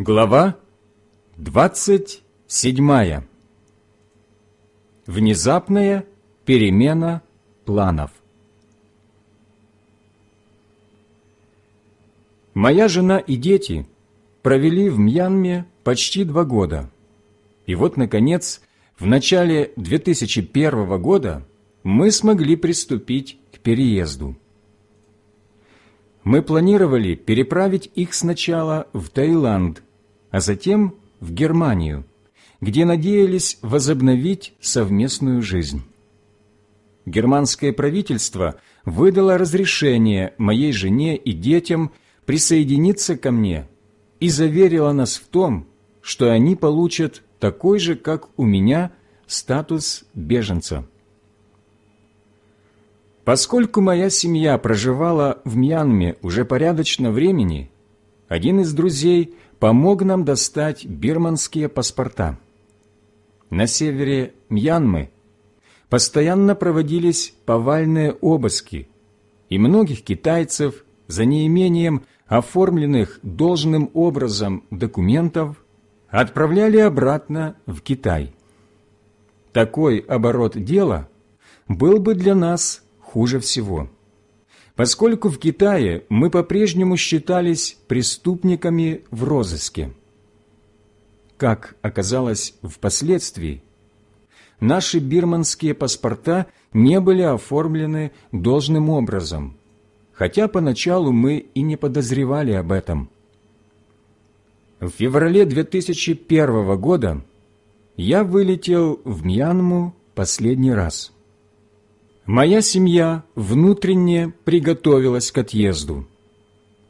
Глава двадцать седьмая. Внезапная перемена планов. Моя жена и дети провели в Мьянме почти два года. И вот, наконец, в начале 2001 года мы смогли приступить к переезду. Мы планировали переправить их сначала в Таиланд, а затем в Германию, где надеялись возобновить совместную жизнь. Германское правительство выдало разрешение моей жене и детям присоединиться ко мне и заверило нас в том, что они получат такой же, как у меня, статус беженца. Поскольку моя семья проживала в Мьянме уже порядочно времени, один из друзей помог нам достать бирманские паспорта. На севере Мьянмы постоянно проводились повальные обыски, и многих китайцев за неимением оформленных должным образом документов отправляли обратно в Китай. Такой оборот дела был бы для нас хуже всего. Поскольку в Китае мы по-прежнему считались преступниками в розыске. Как оказалось впоследствии, наши бирманские паспорта не были оформлены должным образом, хотя поначалу мы и не подозревали об этом. В феврале 2001 года я вылетел в Мьянму последний раз. Моя семья внутренне приготовилась к отъезду.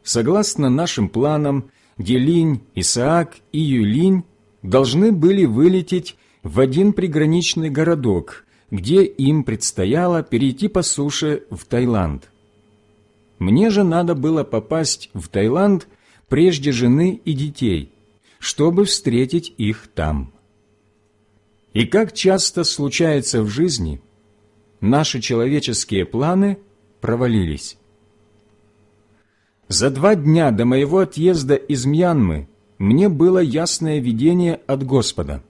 Согласно нашим планам, Делинь, Исаак и Юлинь должны были вылететь в один приграничный городок, где им предстояло перейти по суше в Таиланд. Мне же надо было попасть в Таиланд прежде жены и детей, чтобы встретить их там. И как часто случается в жизни – наши человеческие планы провалились. За два дня до моего отъезда из Мьянмы мне было ясное видение от Господа.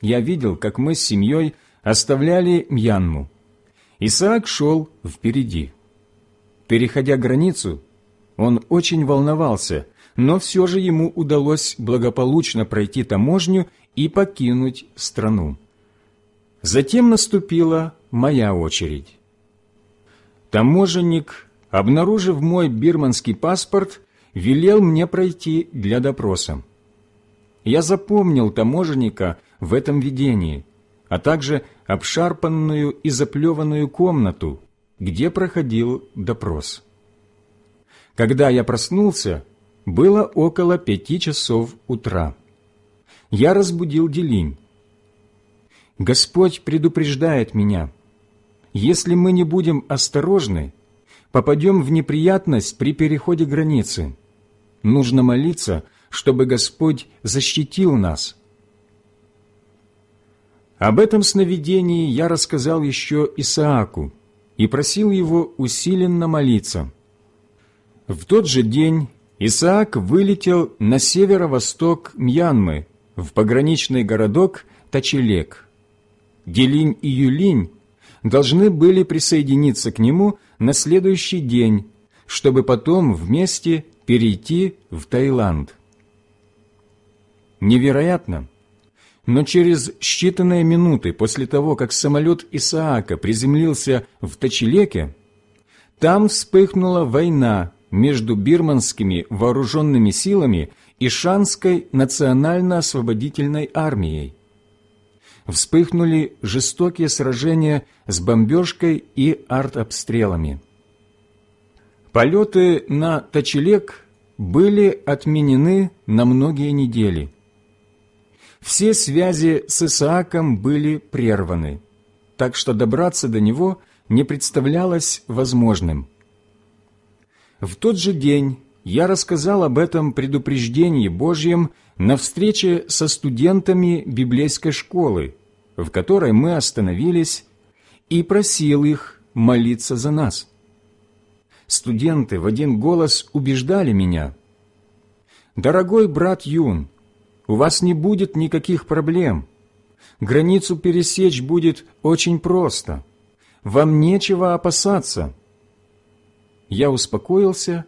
Я видел, как мы с семьей оставляли Мьянму. Исаак шел впереди. Переходя границу, он очень волновался, но все же ему удалось благополучно пройти таможню и покинуть страну. Затем наступила моя очередь. Таможенник, обнаружив мой бирманский паспорт, велел мне пройти для допроса. Я запомнил таможенника в этом видении, а также обшарпанную и заплеванную комнату, где проходил допрос. Когда я проснулся, было около пяти часов утра. Я разбудил Делинь. Господь предупреждает меня. Если мы не будем осторожны, попадем в неприятность при переходе границы. Нужно молиться, чтобы Господь защитил нас. Об этом сновидении я рассказал еще Исааку и просил его усиленно молиться. В тот же день Исаак вылетел на северо-восток Мьянмы, в пограничный городок Тачелек – Делинь и Юлинь должны были присоединиться к нему на следующий день, чтобы потом вместе перейти в Таиланд. Невероятно, но через считанные минуты после того, как самолет Исаака приземлился в Тачелеке, там вспыхнула война между бирманскими вооруженными силами и Шанской национально-освободительной армией вспыхнули жестокие сражения с бомбежкой и артобстрелами. Полеты на Тачелек были отменены на многие недели. Все связи с Исааком были прерваны, так что добраться до него не представлялось возможным. В тот же день я рассказал об этом предупреждении Божьем на встрече со студентами библейской школы, в которой мы остановились, и просил их молиться за нас. Студенты в один голос убеждали меня. «Дорогой брат Юн, у вас не будет никаких проблем. Границу пересечь будет очень просто. Вам нечего опасаться». Я успокоился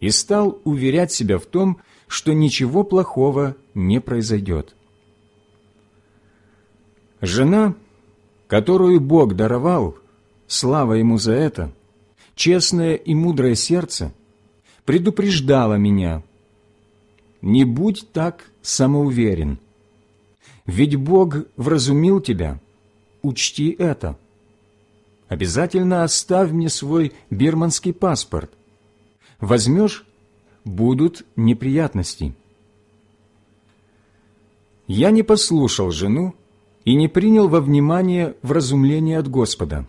и стал уверять себя в том, что ничего плохого не произойдет. Жена, которую Бог даровал, слава Ему за это, честное и мудрое сердце, предупреждала меня, «Не будь так самоуверен, ведь Бог вразумил тебя, учти это. Обязательно оставь мне свой бирманский паспорт. Возьмешь будут неприятности. Я не послушал жену и не принял во внимание вразумление от Господа.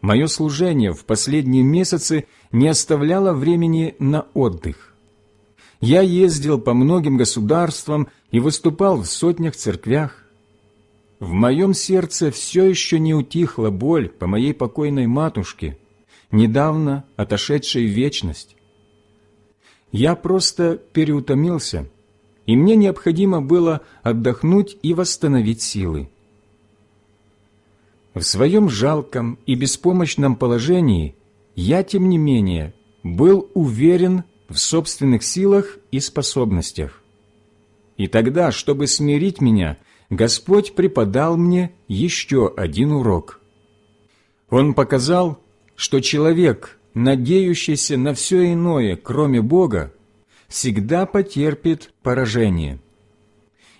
Мое служение в последние месяцы не оставляло времени на отдых. Я ездил по многим государствам и выступал в сотнях церквях. В моем сердце все еще не утихла боль по моей покойной матушке, недавно отошедшей в вечность. Я просто переутомился, и мне необходимо было отдохнуть и восстановить силы. В своем жалком и беспомощном положении я, тем не менее, был уверен в собственных силах и способностях. И тогда, чтобы смирить меня, Господь преподал мне еще один урок. Он показал, что человек, надеющийся на все иное, кроме Бога, всегда потерпит поражение.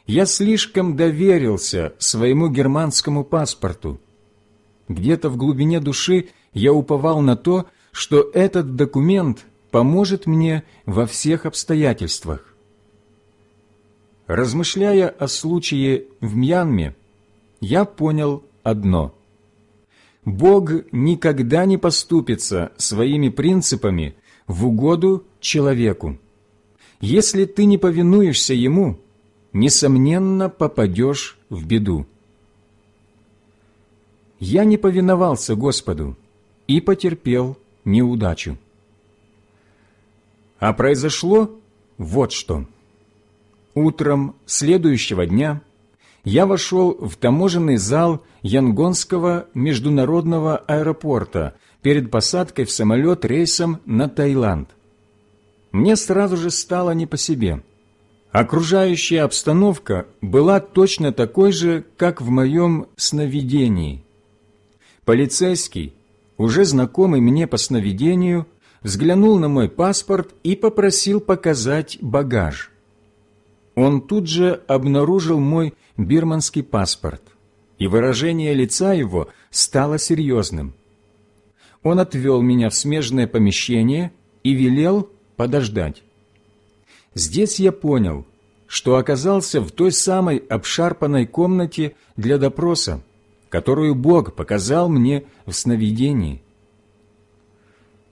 Я слишком доверился своему германскому паспорту. Где-то в глубине души я уповал на то, что этот документ поможет мне во всех обстоятельствах. Размышляя о случае в Мьянме, я понял одно – Бог никогда не поступится своими принципами в угоду человеку. Если ты не повинуешься Ему, несомненно попадешь в беду. Я не повиновался Господу и потерпел неудачу. А произошло вот что. Утром следующего дня – я вошел в таможенный зал Янгонского международного аэропорта перед посадкой в самолет рейсом на Таиланд. Мне сразу же стало не по себе. Окружающая обстановка была точно такой же, как в моем сновидении. Полицейский, уже знакомый мне по сновидению, взглянул на мой паспорт и попросил показать багаж. Он тут же обнаружил мой бирманский паспорт, и выражение лица его стало серьезным. Он отвел меня в смежное помещение и велел подождать. Здесь я понял, что оказался в той самой обшарпанной комнате для допроса, которую Бог показал мне в сновидении.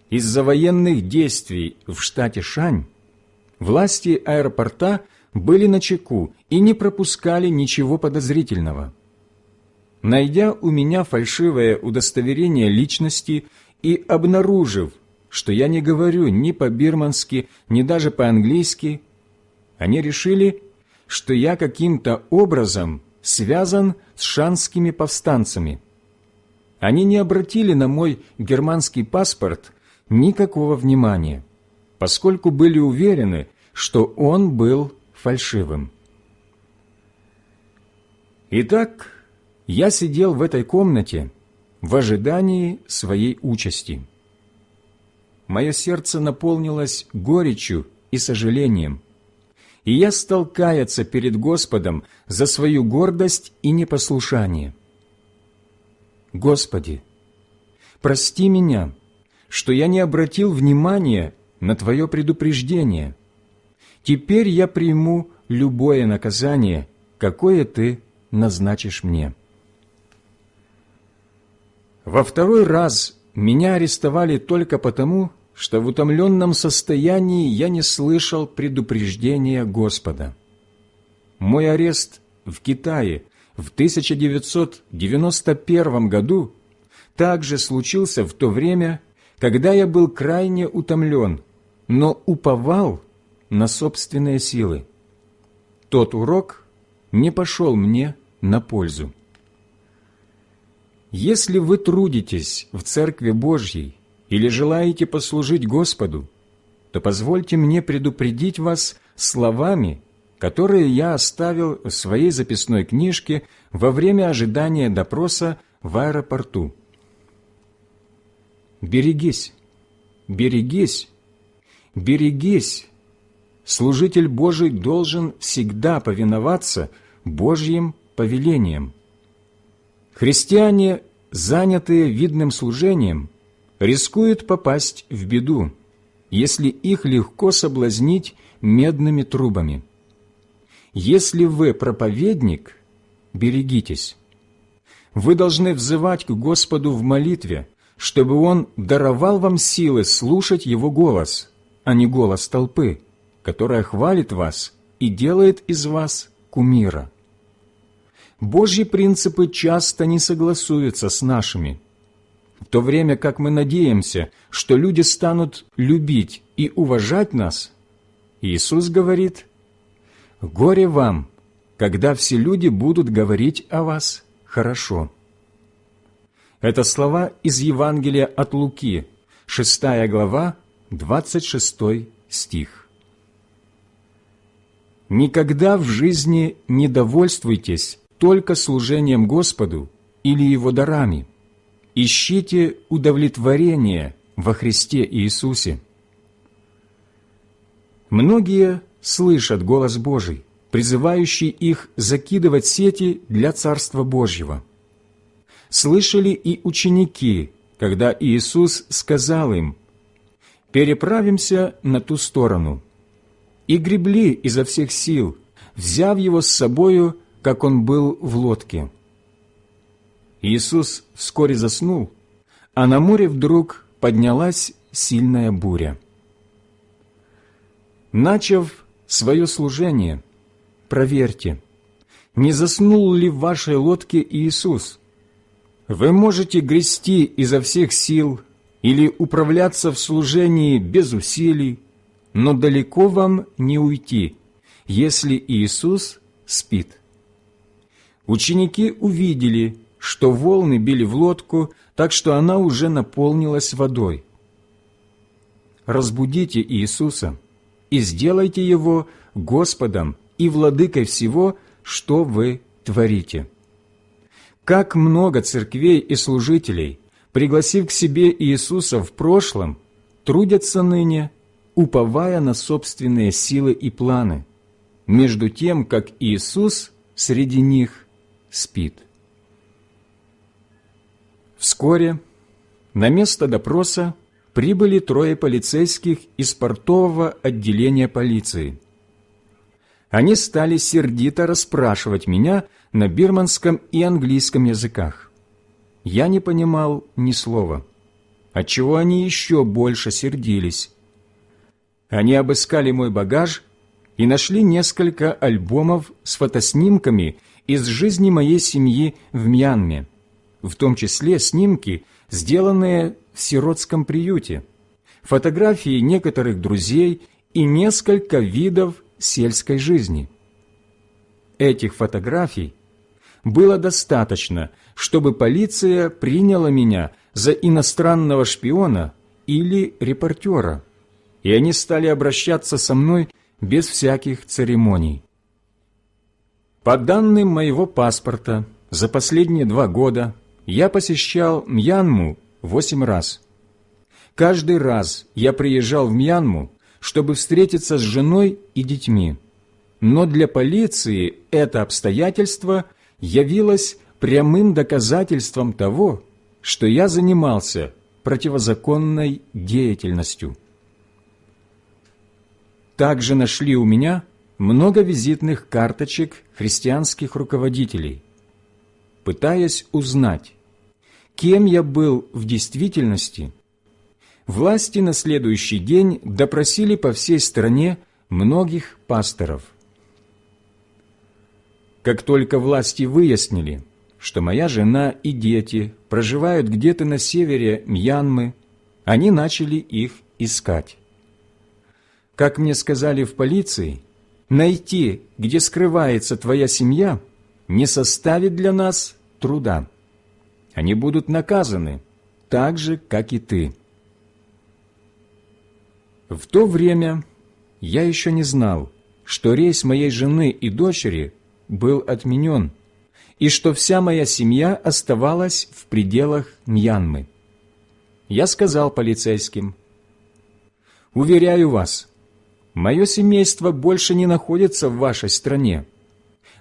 Из-за военных действий в штате Шань власти аэропорта – были на чеку и не пропускали ничего подозрительного. Найдя у меня фальшивое удостоверение личности и обнаружив, что я не говорю ни по-бирмански, ни даже по-английски, они решили, что я каким-то образом связан с шанскими повстанцами. Они не обратили на мой германский паспорт никакого внимания, поскольку были уверены, что он был фальшивым. Итак, я сидел в этой комнате в ожидании своей участи. Мое сердце наполнилось горечью и сожалением, и я стал каяться перед Господом за свою гордость и непослушание. Господи, прости меня, что я не обратил внимания на Твое предупреждение – Теперь я приму любое наказание, какое ты назначишь мне». Во второй раз меня арестовали только потому, что в утомленном состоянии я не слышал предупреждения Господа. Мой арест в Китае в 1991 году также случился в то время, когда я был крайне утомлен, но уповал на собственные силы. Тот урок не пошел мне на пользу. Если вы трудитесь в Церкви Божьей или желаете послужить Господу, то позвольте мне предупредить вас словами, которые я оставил в своей записной книжке во время ожидания допроса в аэропорту. Берегись, берегись, берегись. Служитель Божий должен всегда повиноваться Божьим повелениям. Христиане, занятые видным служением, рискуют попасть в беду, если их легко соблазнить медными трубами. Если вы проповедник, берегитесь. Вы должны взывать к Господу в молитве, чтобы Он даровал вам силы слушать Его голос, а не голос толпы, которая хвалит вас и делает из вас кумира. Божьи принципы часто не согласуются с нашими, в то время как мы надеемся, что люди станут любить и уважать нас, Иисус говорит, «Горе вам, когда все люди будут говорить о вас хорошо». Это слова из Евангелия от Луки, 6 глава, 26 стих. Никогда в жизни не довольствуйтесь только служением Господу или Его дарами. Ищите удовлетворение во Христе Иисусе. Многие слышат голос Божий, призывающий их закидывать сети для Царства Божьего – слышали и ученики, когда Иисус сказал им «Переправимся на ту сторону», и гребли изо всех сил, взяв его с собою, как он был в лодке. Иисус вскоре заснул, а на море вдруг поднялась сильная буря. Начав свое служение, проверьте, не заснул ли в вашей лодке Иисус – вы можете грести изо всех сил или управляться в служении без усилий, но далеко вам не уйти, если Иисус спит. Ученики увидели, что волны били в лодку, так что она уже наполнилась водой. Разбудите Иисуса и сделайте Его Господом и Владыкой всего, что вы творите. Как много церквей и служителей, пригласив к себе Иисуса в прошлом, трудятся ныне, уповая на собственные силы и планы, между тем, как Иисус среди них спит. Вскоре на место допроса прибыли трое полицейских из портового отделения полиции. Они стали сердито расспрашивать меня на бирманском и английском языках. Я не понимал ни слова, отчего они еще больше сердились. Они обыскали мой багаж и нашли несколько альбомов с фотоснимками из жизни моей семьи в Мьянме, в том числе снимки, сделанные в сиротском приюте, фотографии некоторых друзей и несколько видов сельской жизни. Этих фотографий было достаточно, чтобы полиция приняла меня за иностранного шпиона или репортера, и они стали обращаться со мной без всяких церемоний. По данным моего паспорта, за последние два года я посещал Мьянму восемь раз. Каждый раз я приезжал в Мьянму, чтобы встретиться с женой и детьми. Но для полиции это обстоятельство – явилось прямым доказательством того, что я занимался противозаконной деятельностью. Также нашли у меня много визитных карточек христианских руководителей. Пытаясь узнать, кем я был в действительности, власти на следующий день допросили по всей стране многих пасторов – как только власти выяснили, что моя жена и дети проживают где-то на севере Мьянмы, они начали их искать. как мне сказали в полиции, найти, где скрывается твоя семья, не составит для нас труда. Они будут наказаны, так же, как и ты. В то время я еще не знал, что рейс моей жены и дочери был отменен, и что вся моя семья оставалась в пределах Мьянмы. Я сказал полицейским, «Уверяю вас, мое семейство больше не находится в вашей стране.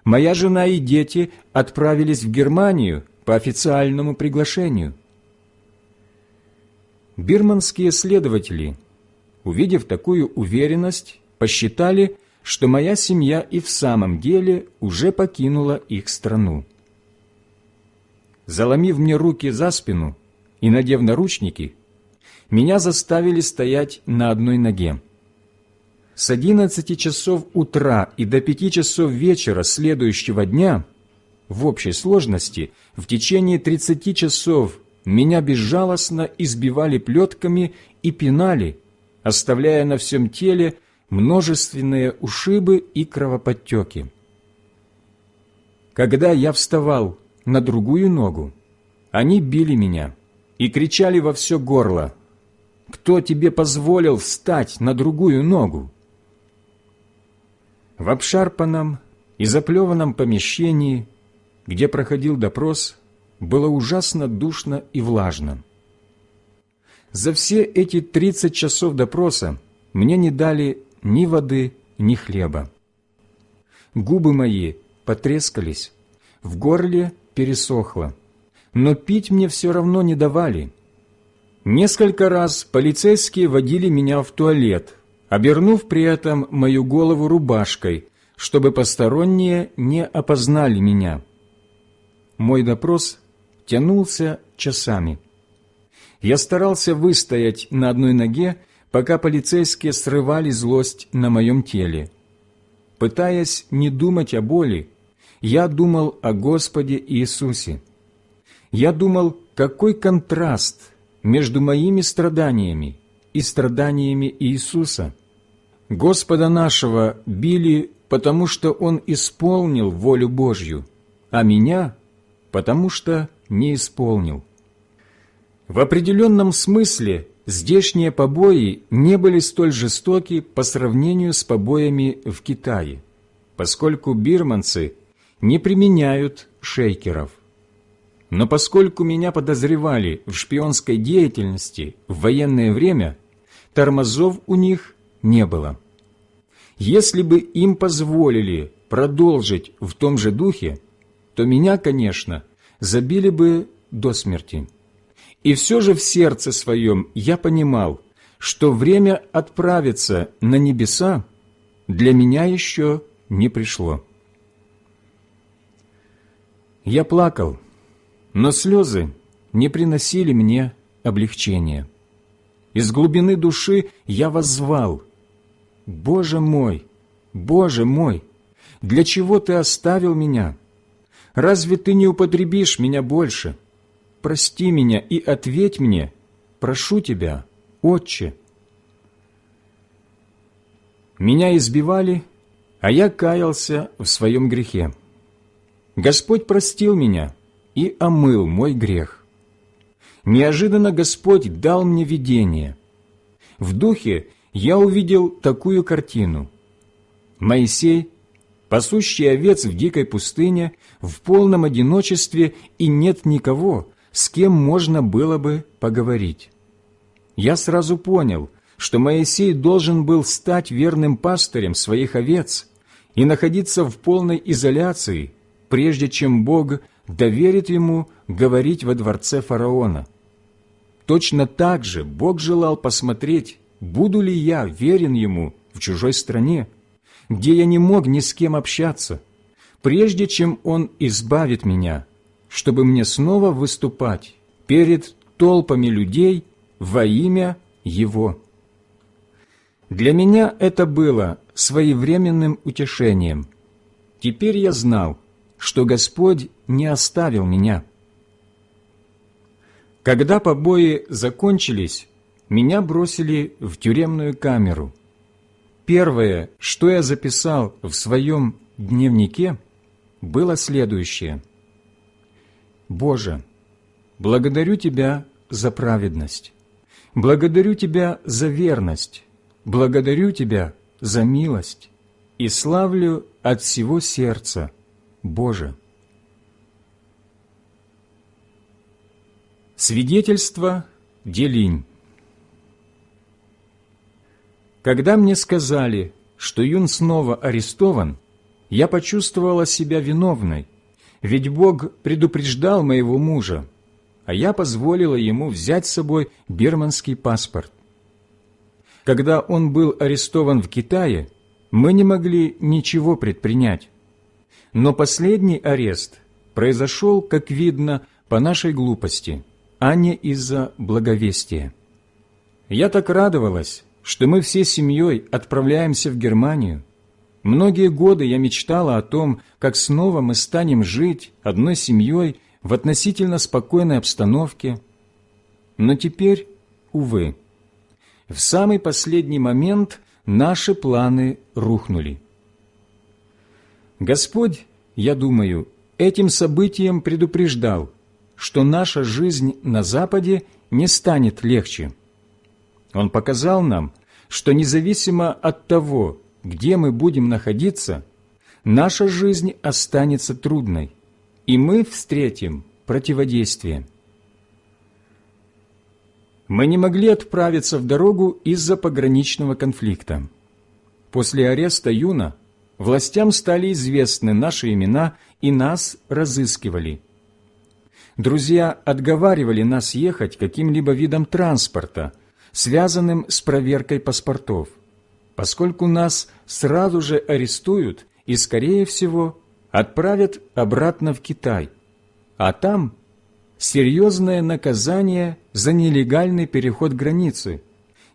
Моя жена и дети отправились в Германию по официальному приглашению». Бирманские следователи, увидев такую уверенность, посчитали, что моя семья и в самом деле уже покинула их страну. Заломив мне руки за спину и надев наручники, меня заставили стоять на одной ноге. С одиннадцати часов утра и до пяти часов вечера следующего дня в общей сложности в течение тридцати часов меня безжалостно избивали плетками и пинали, оставляя на всем теле множественные ушибы и кровоподтеки. Когда я вставал на другую ногу, они били меня и кричали во все горло, «Кто тебе позволил встать на другую ногу?» В обшарпанном и заплеванном помещении, где проходил допрос, было ужасно душно и влажно. За все эти тридцать часов допроса мне не дали ни воды, ни хлеба. Губы мои потрескались, в горле пересохло, но пить мне все равно не давали. Несколько раз полицейские водили меня в туалет, обернув при этом мою голову рубашкой, чтобы посторонние не опознали меня. Мой допрос тянулся часами. Я старался выстоять на одной ноге, пока полицейские срывали злость на моем теле. Пытаясь не думать о боли, я думал о Господе Иисусе. Я думал, какой контраст между моими страданиями и страданиями Иисуса. Господа нашего били, потому что Он исполнил волю Божью, а меня – потому что не исполнил. В определенном смысле здешние побои не были столь жестоки по сравнению с побоями в Китае, поскольку бирманцы не применяют шейкеров. Но поскольку меня подозревали в шпионской деятельности в военное время, тормозов у них не было. Если бы им позволили продолжить в том же духе, то меня, конечно, забили бы до смерти. И все же в сердце своем я понимал, что время отправиться на небеса для меня еще не пришло. Я плакал, но слезы не приносили мне облегчения. Из глубины души я воззвал, «Боже мой, Боже мой, для чего Ты оставил меня?» Разве ты не употребишь меня больше? Прости меня и ответь мне, прошу тебя, Отче. Меня избивали, а я каялся в своем грехе. Господь простил меня и омыл мой грех. Неожиданно Господь дал мне видение. В духе я увидел такую картину. Моисей пасущий овец в дикой пустыне, в полном одиночестве, и нет никого, с кем можно было бы поговорить. Я сразу понял, что Моисей должен был стать верным пастырем своих овец и находиться в полной изоляции, прежде чем Бог доверит ему говорить во дворце фараона. Точно так же Бог желал посмотреть, буду ли я верен ему в чужой стране, где я не мог ни с кем общаться, прежде чем Он избавит меня, чтобы мне снова выступать перед толпами людей во имя Его. Для меня это было своевременным утешением. Теперь я знал, что Господь не оставил меня. Когда побои закончились, меня бросили в тюремную камеру – первое, что я записал в своем дневнике, было следующее. «Боже, благодарю Тебя за праведность, благодарю Тебя за верность, благодарю Тебя за милость. И славлю от всего сердца, Боже». Свидетельство Делинь Когда мне сказали, что Юн снова арестован, я почувствовала себя виновной, ведь Бог предупреждал моего мужа, а я позволила ему взять с собой бирманский паспорт. Когда он был арестован в Китае, мы не могли ничего предпринять. Но последний арест произошел, как видно, по нашей глупости, а не из-за благовестия. Я так радовалась, что мы всей семьей отправляемся в Германию, Многие годы я мечтала о том, как снова мы станем жить одной семьей в относительно спокойной обстановке. Но теперь, увы, в самый последний момент наши планы рухнули. Господь, я думаю, этим событием предупреждал, что наша жизнь на Западе не станет легче. Он показал нам, что независимо от того, где мы будем находиться, наша жизнь останется трудной, и мы встретим противодействие. Мы не могли отправиться в дорогу из-за пограничного конфликта. После ареста Юна властям стали известны наши имена и нас разыскивали. Друзья отговаривали нас ехать каким-либо видом транспорта, связанным с проверкой паспортов поскольку нас сразу же арестуют и, скорее всего, отправят обратно в Китай, а там серьезное наказание за нелегальный переход границы,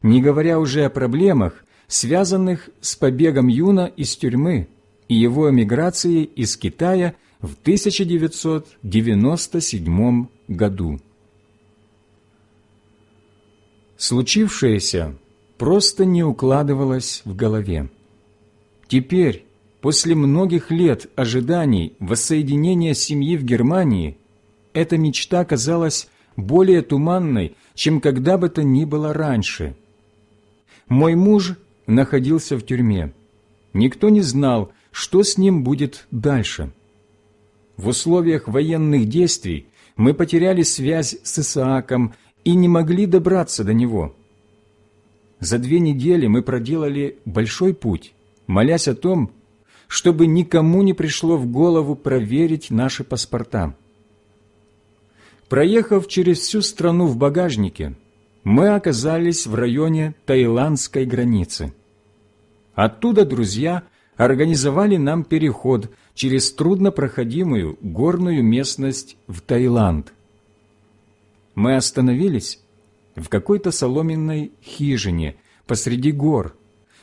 не говоря уже о проблемах, связанных с побегом Юна из тюрьмы и его эмиграцией из Китая в 1997 году. Случившееся просто не укладывалось в голове. Теперь, после многих лет ожиданий воссоединения семьи в Германии, эта мечта казалась более туманной, чем когда бы то ни было раньше. Мой муж находился в тюрьме. Никто не знал, что с ним будет дальше. В условиях военных действий мы потеряли связь с Исааком и не могли добраться до него – за две недели мы проделали большой путь, молясь о том, чтобы никому не пришло в голову проверить наши паспорта. Проехав через всю страну в багажнике, мы оказались в районе таиландской границы. Оттуда друзья организовали нам переход через труднопроходимую горную местность в Таиланд. Мы остановились в какой-то соломенной хижине посреди гор,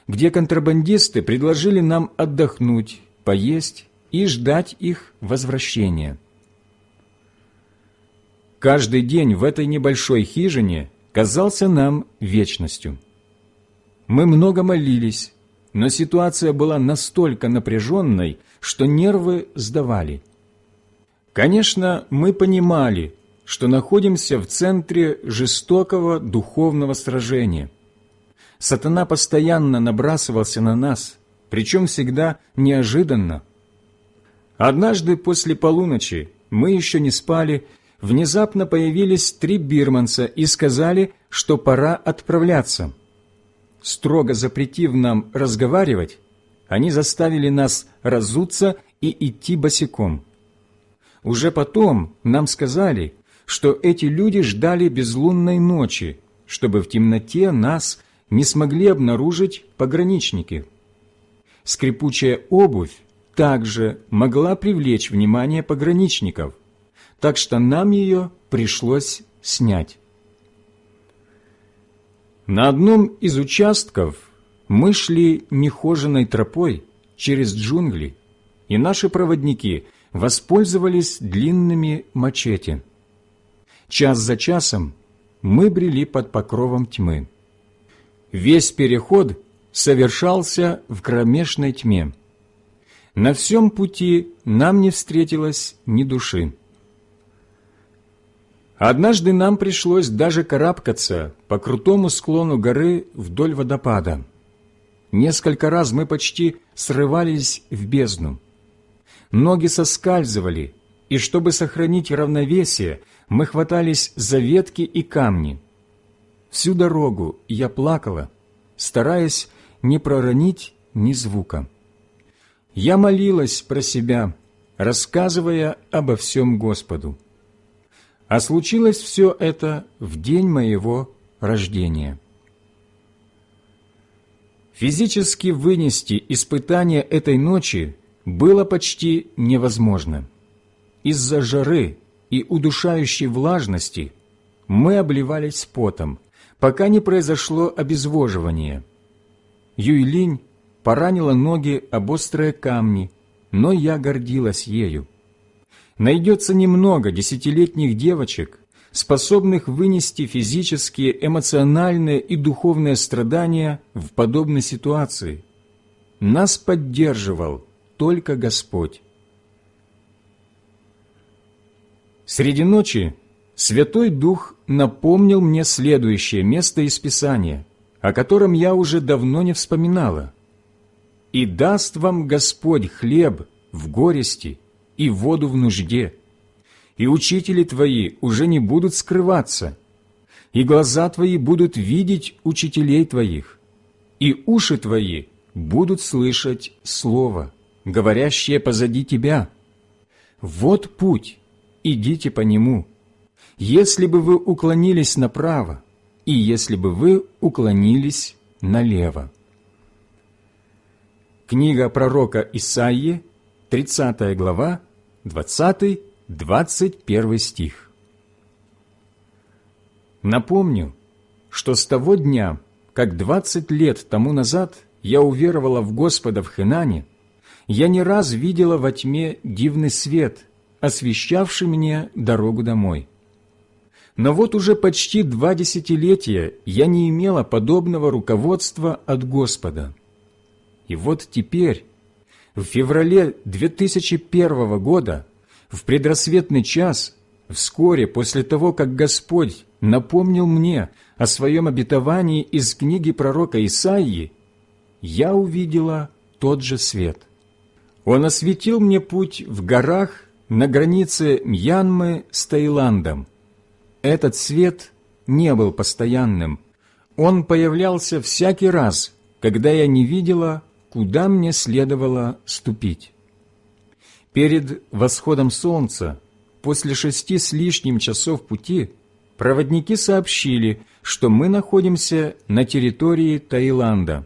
где контрабандисты предложили нам отдохнуть, поесть и ждать их возвращения. Каждый день в этой небольшой хижине казался нам вечностью. Мы много молились, но ситуация была настолько напряженной, что нервы сдавали. Конечно, мы понимали, что находимся в центре жестокого духовного сражения. Сатана постоянно набрасывался на нас, причем всегда неожиданно. Однажды после полуночи мы еще не спали, внезапно появились три бирманца и сказали, что пора отправляться. Строго запретив нам разговаривать, они заставили нас разуться и идти босиком. Уже потом нам сказали, что эти люди ждали безлунной ночи, чтобы в темноте нас не смогли обнаружить пограничники. Скрипучая обувь также могла привлечь внимание пограничников, так что нам ее пришлось снять. На одном из участков мы шли нехоженной тропой через джунгли, и наши проводники воспользовались длинными мачете – Час за часом мы брели под покровом тьмы. Весь переход совершался в кромешной тьме. На всем пути нам не встретилось ни души. Однажды нам пришлось даже карабкаться по крутому склону горы вдоль водопада. Несколько раз мы почти срывались в бездну. Ноги соскальзывали, и чтобы сохранить равновесие, мы хватались за ветки и камни. Всю дорогу я плакала, стараясь не проронить ни звука. Я молилась про себя, рассказывая обо всем Господу. А случилось все это в день моего рождения. Физически вынести испытание этой ночи было почти невозможно. Из-за жары и удушающей влажности мы обливались потом, пока не произошло обезвоживание. Юйлинь поранила ноги об острые камни, но я гордилась ею найдется немного десятилетних девочек, способных вынести физические, эмоциональные и духовные страдания в подобной ситуации. Нас поддерживал только Господь. Среди ночи Святой Дух напомнил мне следующее место из Писания, о котором я уже давно не вспоминала. «И даст вам Господь хлеб в горести, и воду в нужде. И учители твои уже не будут скрываться, и глаза твои будут видеть учителей твоих, и уши твои будут слышать слово, говорящее позади тебя. Вот путь, идите по нему. Если бы вы уклонились направо, и если бы вы уклонились налево. Книга пророка Исаии, 30 глава, 20-21 стих. Напомню, что с того дня, как 20 лет тому назад я уверовала в Господа в Хинане, я не раз видела во тьме дивный свет, освещавший мне дорогу домой. Но вот уже почти два десятилетия я не имела подобного руководства от Господа. И вот теперь, в феврале 2001 года, в предрассветный час, вскоре после того, как Господь напомнил мне о своем обетовании из книги пророка Исаии, я увидела тот же свет. Он осветил мне путь в горах на границе Мьянмы с Таиландом. Этот свет не был постоянным. Он появлялся всякий раз, когда я не видела куда мне следовало ступить. Перед восходом солнца, после шести с лишним часов пути, проводники сообщили, что мы находимся на территории Таиланда.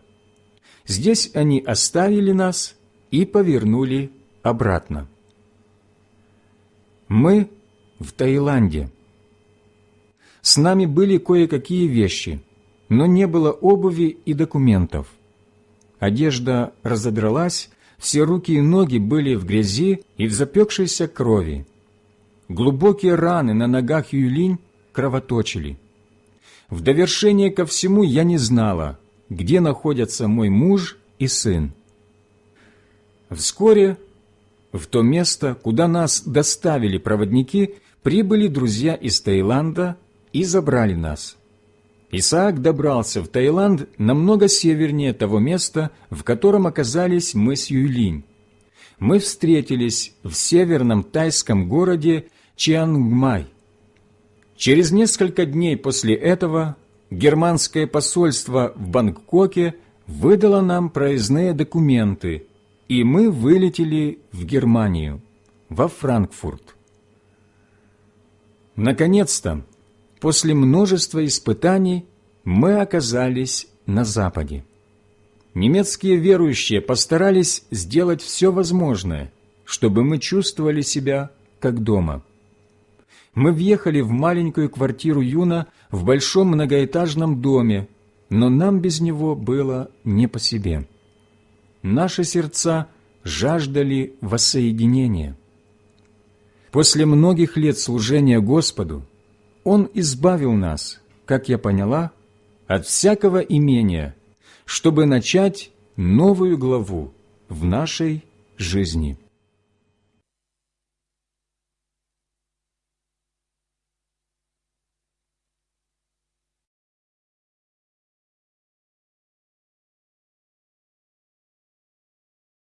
Здесь они оставили нас и повернули обратно. Мы в Таиланде. С нами были кое-какие вещи, но не было обуви и документов – одежда разодралась, все руки и ноги были в грязи и в запекшейся крови. Глубокие раны на ногах Юлинь кровоточили. В довершение ко всему я не знала, где находятся мой муж и сын. Вскоре в то место, куда нас доставили проводники, прибыли друзья из Таиланда и забрали нас. Исаак добрался в Таиланд намного севернее того места, в котором оказались мы с Юйлинь. Мы встретились в северном тайском городе Чиангмай. Через несколько дней после этого германское посольство в Бангкоке выдало нам проездные документы, и мы вылетели в Германию, во Франкфурт. Наконец-то, после множества испытаний мы оказались на Западе. Немецкие верующие постарались сделать все возможное, чтобы мы чувствовали себя как дома. Мы въехали в маленькую квартиру Юна в большом многоэтажном доме, но нам без него было не по себе. Наши сердца жаждали воссоединения. После многих лет служения Господу он избавил нас, как я поняла, от всякого имения, чтобы начать новую главу в нашей жизни.